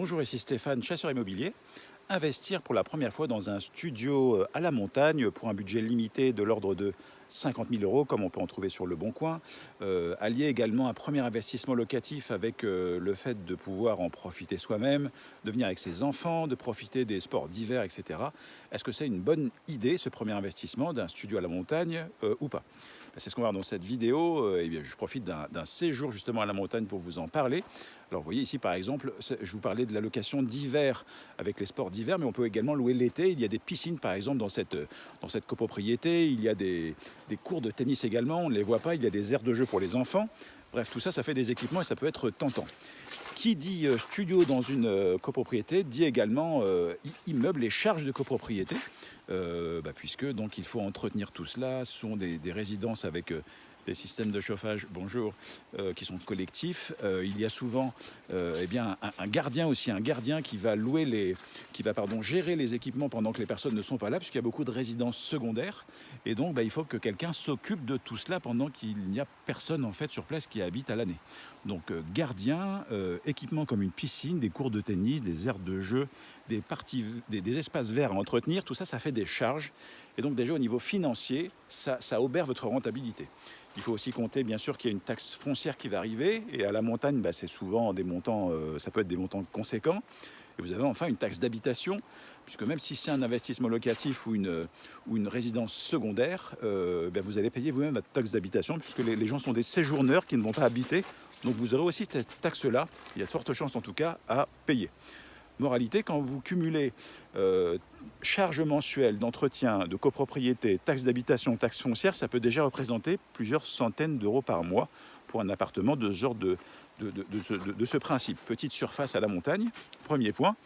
Bonjour, ici Stéphane, chasseur immobilier. Investir pour la première fois dans un studio euh, à la montagne pour un budget limité de l'ordre de 50 000 euros, comme on peut en trouver sur Le Bon Coin. Euh, allier également un premier investissement locatif avec euh, le fait de pouvoir en profiter soi-même, de venir avec ses enfants, de profiter des sports d'hiver, etc. Est-ce que c'est une bonne idée, ce premier investissement d'un studio à la montagne euh, ou pas? Ben, C'est ce qu'on va voir dans cette vidéo. et bien, je profite d'un séjour justement à la montagne pour vous en parler. Alors vous voyez ici par exemple, je vous parlais de la location d'hiver avec les sports d'hiver, mais on peut également louer l'été. Il y a des piscines par exemple dans cette, dans cette copropriété, il y a des, des cours de tennis également, on ne les voit pas, il y a des aires de jeu pour les enfants. Bref, tout ça, ça fait des équipements et ça peut être tentant. Qui dit euh, studio dans une euh, copropriété dit également euh, immeuble et charges de copropriété, bah, puisque donc il faut entretenir tout cela. Ce sont des résidences avec des systèmes de chauffage, bonjour, euh, qui sont collectifs. Euh, il y a souvent euh, eh bien, un, gardien aussi, un gardien qui va louer les, qui va pardon, gérer les équipements pendant que les personnes ne sont pas là, puisqu'il y a beaucoup de résidences secondaires. Et donc, bah, il faut que quelqu'un s'occupe de tout cela pendant qu'il n'y a personne en fait sur place qui habite à l'année. Donc, gardien, équipement comme une piscine, des cours de tennis, des aires de jeu, des, espaces verts à entretenir, tout ça, ça fait des charges. Et donc déjà au niveau financier, ça, obère votre rentabilité. Il faut aussi compter bien sûr qu'il y a une taxe foncière qui va arriver et à la montagne, bah, c'est souvent des montants, euh, ça peut être des montants conséquents. Et vous avez enfin une taxe d'habitation, puisque même si c'est un investissement locatif ou une, ou une résidence secondaire, euh, bah, vous allez payer vous-même votre taxe d'habitation, puisque les, les, gens sont des séjourneurs qui ne vont pas habiter. Donc vous aurez aussi cette taxe-là, il y a de fortes chances en tout cas, à payer. Moralité, quand vous cumulez euh, charges mensuelles d'entretien, de copropriété, taxes d'habitation, taxes foncières, ça peut déjà représenter plusieurs centaines d'euros par mois pour un appartement de ce genre de, de, ce principe. Petite surface à la montagne, premier point.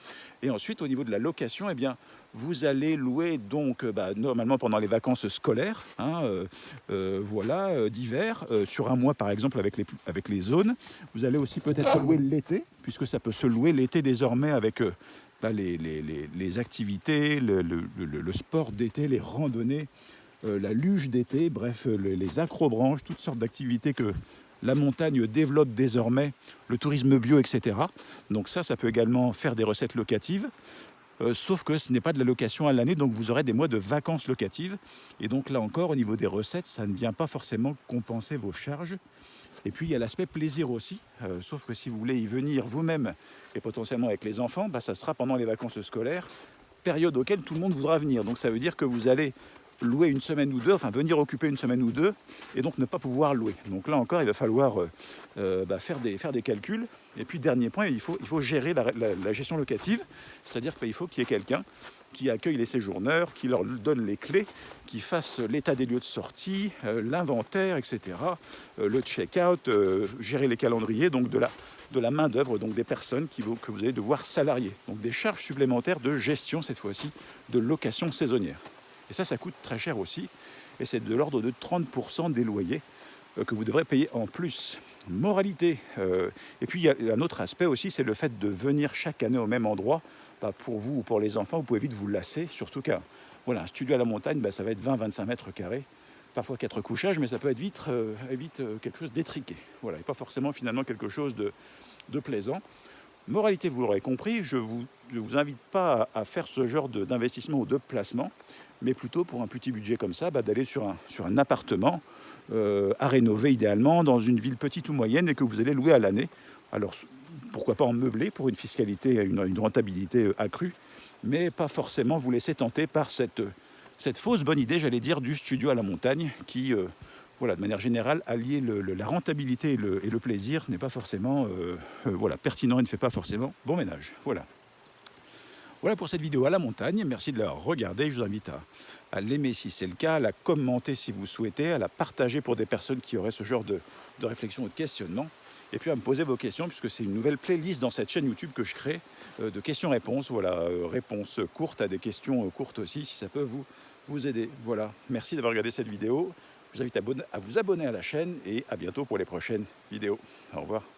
Et ensuite, au niveau de la location, eh bien, vous allez louer donc bah, normalement pendant les vacances scolaires, hein, euh, euh, voilà, d'hiver, sur un mois par exemple avec les, avec les zones. Vous allez aussi peut-être louer l'été, puisque ça peut se louer l'été désormais avec les, les, les, activités, le, le, sport d'été, les randonnées, la luge d'été, bref, les acrobranches, toutes sortes d'activités que la montagne développe désormais le tourisme bio, etc. Donc ça, ça peut également faire des recettes locatives. Euh, sauf que ce n'est pas de la location à l'année, donc vous aurez des mois de vacances locatives. Et donc là encore, au niveau des recettes, ça ne vient pas forcément compenser vos charges. Et puis il y a l'aspect plaisir aussi, euh, sauf que si vous voulez y venir vous-même et potentiellement avec les enfants, bah, ça sera pendant les vacances scolaires, période auquel tout le monde voudra venir. Donc ça veut dire que vous allez louer une semaine ou deux, enfin venir occuper une semaine ou deux, et donc ne pas pouvoir louer. Donc là encore, il va falloir euh, euh, bah, faire, des, calculs. Et puis dernier point, il faut, gérer la, gestion locative, c'est-à-dire qu'il faut qu'il y ait quelqu'un qui accueille les séjourneurs, qui leur donne les clés, qui fasse l'état des lieux de sortie, euh, l'inventaire, etc., le check-out, gérer les calendriers, donc de la, main-d'œuvre, donc des personnes que vous allez devoir salarier. Donc des charges supplémentaires de gestion, cette fois-ci, de location saisonnière. Et ça, ça coûte très cher aussi. Et c'est de l'ordre de 30% des loyers euh, que vous devrez payer en plus. Moralité. Euh, et puis il y a un autre aspect aussi, c'est le fait de venir chaque année au même endroit. Bah, pour vous ou pour les enfants, vous pouvez vite vous lasser, surtout qu'un studio à la montagne, bah, ça va être 20-25 mètres carrés. Parfois quatre couchages, mais ça peut être vite, euh, quelque chose d'étriqué. Voilà, et pas forcément finalement quelque chose de, plaisant. Moralité, vous l'aurez compris, je ne vous, invite pas à faire ce genre d'investissement ou de placement mais plutôt pour un petit budget comme ça, bah, d'aller sur un, appartement euh, à rénover idéalement dans une ville petite ou moyenne et que vous allez louer à l'année. Alors pourquoi pas en meubler pour une fiscalité, une, une rentabilité euh, accrue, mais pas forcément vous laisser tenter par cette, cette fausse bonne idée, j'allais dire, du studio à la montagne qui, euh, voilà, de manière générale, allier la rentabilité et le, plaisir n'est pas forcément pertinent et ne fait pas forcément bon ménage. Voilà. Voilà pour cette vidéo à la montagne. Merci de la regarder. Je vous invite à, l'aimer si c'est le cas, à la commenter si vous souhaitez, à la partager pour des personnes qui auraient ce genre de, réflexion ou de questionnement. Et puis à me poser vos questions, puisque c'est une nouvelle playlist dans cette chaîne YouTube que je crée euh, de questions-réponses. Voilà, euh, réponses courtes à des questions euh, courtes aussi, si ça peut vous, vous aider. Voilà, merci d'avoir regardé cette vidéo. Je vous invite à vous abonner à la chaîne et à bientôt pour les prochaines vidéos. Au revoir.